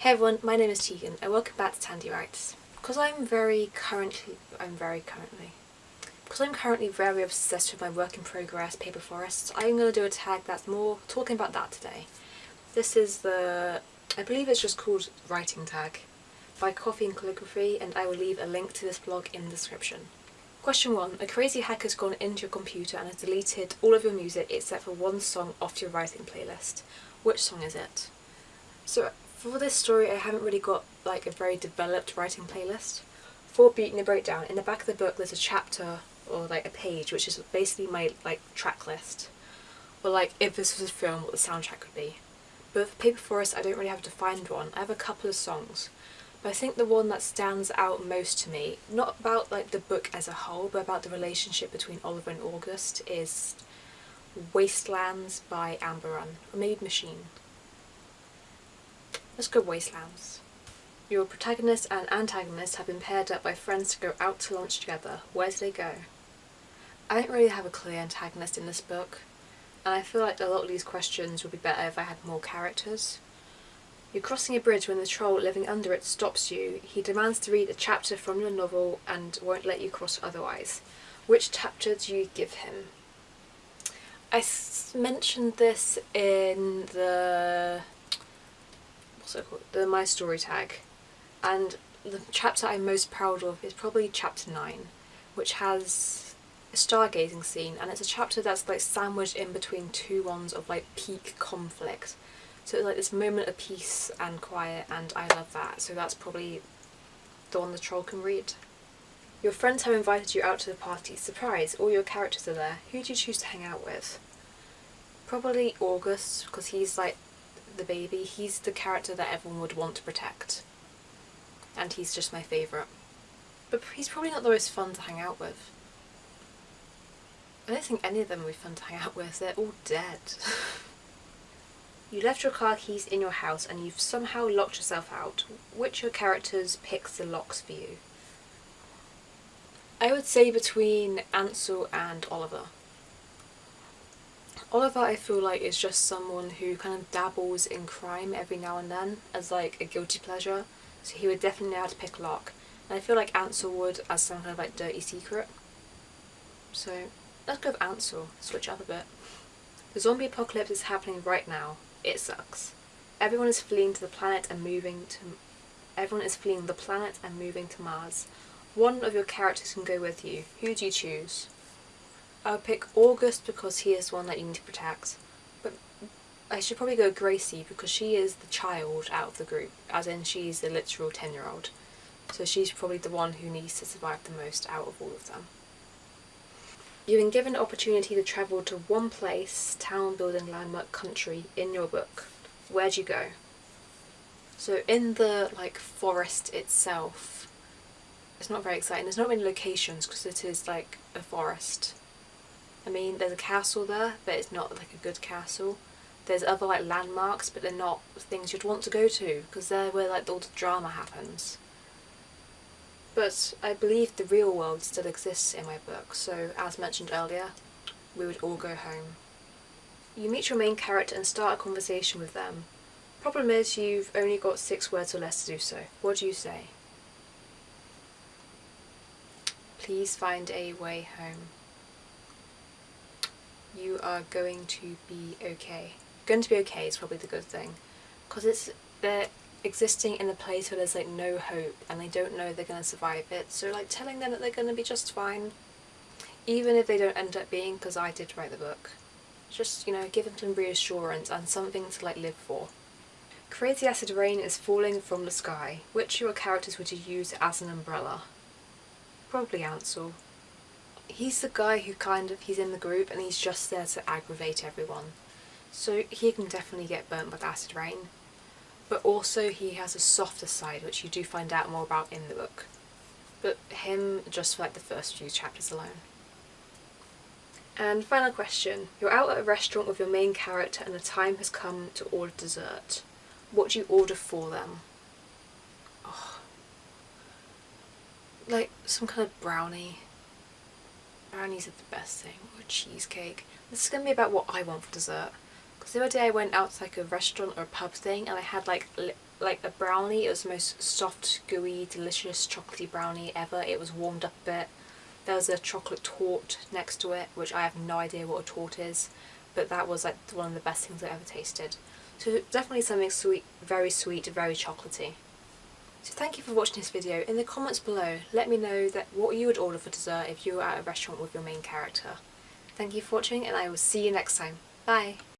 Hey everyone, my name is Tegan and welcome back to Tandy Writes. Because I'm very currently, I'm very currently, because I'm currently very obsessed with my work in progress paper forests, I'm going to do a tag that's more talking about that today. This is the, I believe it's just called writing tag by Coffee and Calligraphy and I will leave a link to this blog in the description. Question 1. A crazy hacker's gone into your computer and has deleted all of your music except for one song off your writing playlist. Which song is it? So for this story I haven't really got like a very developed writing playlist. For Beating the Breakdown, in the back of the book there's a chapter or like a page which is basically my like track list. Or like if this was a film what the soundtrack would be. But for Paper Forest I don't really have to find one. I have a couple of songs. But I think the one that stands out most to me, not about like the book as a whole, but about the relationship between Oliver and August is Wastelands by Amber Run, or maybe Machine. Let's go Wastelands. Your protagonist and antagonist have been paired up by friends to go out to lunch together. Where do they go? I don't really have a clear antagonist in this book, and I feel like a lot of these questions would be better if I had more characters. You're crossing a bridge when the troll living under it stops you. He demands to read a chapter from your novel and won't let you cross otherwise. Which chapter do you give him? I mentioned this in the it called? The My Story tag. And the chapter I'm most proud of is probably chapter 9, which has a stargazing scene and it's a chapter that's like sandwiched in between two ones of like peak conflict. So it's like this moment of peace and quiet and I love that. So that's probably the one the troll can read. Your friends have invited you out to the party. Surprise, all your characters are there. Who do you choose to hang out with? Probably August, because he's like the baby, he's the character that everyone would want to protect. And he's just my favourite. But he's probably not the most fun to hang out with. I don't think any of them would be fun to hang out with, they're all dead. you left your car keys in your house and you've somehow locked yourself out. Which of your characters picks the locks for you? I would say between Ansel and Oliver. Oliver I feel like is just someone who kind of dabbles in crime every now and then as like a guilty pleasure so he would definitely know how to pick lock and I feel like Ansel would as some kind of like dirty secret so let's go with Ansel, switch up a bit. The zombie apocalypse is happening right now, it sucks. Everyone is fleeing to the planet and moving to everyone is fleeing the planet and moving to Mars. One of your characters can go with you, who do you choose? I'll pick August because he is one that you need to protect. But I should probably go Gracie because she is the child out of the group, as in she's the literal 10 year old. So she's probably the one who needs to survive the most out of all of them. You've been given the opportunity to travel to one place, town, building, landmark, country in your book. Where'd you go? So in the like forest itself, it's not very exciting. There's not many locations because it is like a forest. I mean, there's a castle there, but it's not like a good castle. There's other like landmarks, but they're not things you'd want to go to because they're where like all the drama happens. But I believe the real world still exists in my book, so as mentioned earlier, we would all go home. You meet your main character and start a conversation with them. Problem is you've only got six words or less to do so. What do you say? Please find a way home you are going to be okay. Going to be okay is probably the good thing. Because it's they're existing in a place where there's like no hope and they don't know they're going to survive it. So like telling them that they're going to be just fine, even if they don't end up being, because I did write the book. Just, you know, give them some reassurance and something to like live for. Crazy acid rain is falling from the sky. Which of your characters would you use as an umbrella? Probably Ansel he's the guy who kind of, he's in the group and he's just there to aggravate everyone. So he can definitely get burnt with acid rain. But also he has a softer side which you do find out more about in the book. But him just for like the first few chapters alone. And final question. You're out at a restaurant with your main character and the time has come to order dessert. What do you order for them? Oh. Like some kind of brownie Brownies are the best thing, or cheesecake. This is going to be about what I want for dessert. Because the other day I went out to like a restaurant or a pub thing and I had like like a brownie. It was the most soft, gooey, delicious chocolatey brownie ever. It was warmed up a bit. There was a chocolate torte next to it, which I have no idea what a torte is, but that was like one of the best things I've ever tasted. So definitely something sweet, very sweet, very chocolatey. So thank you for watching this video. In the comments below, let me know that what you would order for dessert if you were at a restaurant with your main character. Thank you for watching and I will see you next time. Bye!